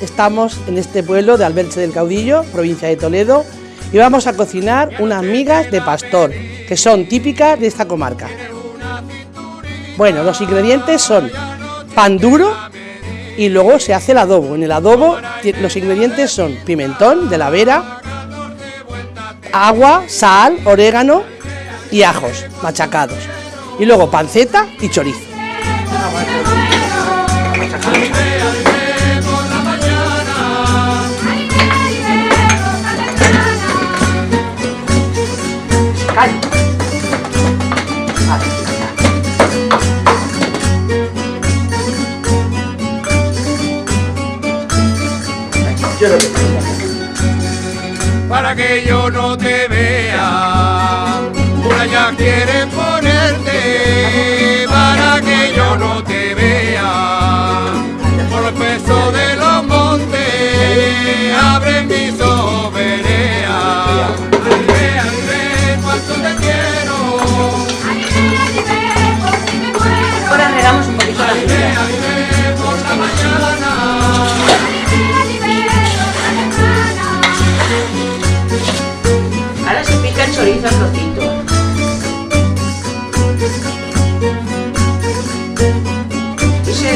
estamos en este pueblo de Alberche del Caudillo, provincia de Toledo, y vamos a cocinar unas migas de pastor, que son típicas de esta comarca. Bueno, los ingredientes son pan duro y luego se hace el adobo. En el adobo los ingredientes son pimentón de la vera, agua, sal, orégano y ajos machacados. Y luego panceta y chorizo. Para que yo no te vea, una ya quieren ponerte, para que yo no te vea, por el peso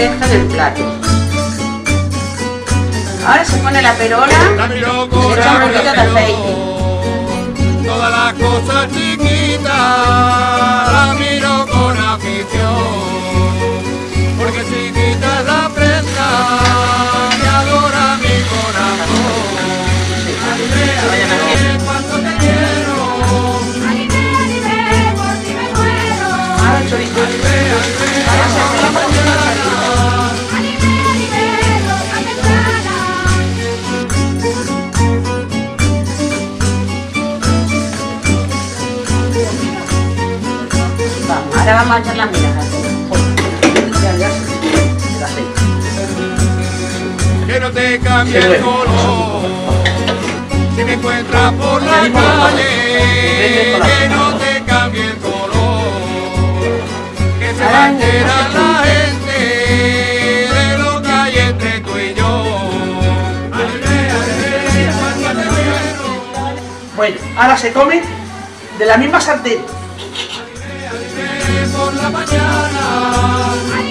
deja en el plato. Ahora se pone la perola se echa un poquito de aceite. Todas las cosas chiquitas la miro ahora vamos a echar las migas. Ya, ya, el aceite. Que no te cambie el color. Si me encuentras por la calle, que no te cambie el color. Que se va a enterar la gente de lo que hay entre tú y yo. Bueno, ahora se come de la misma sartén. Por la mañana.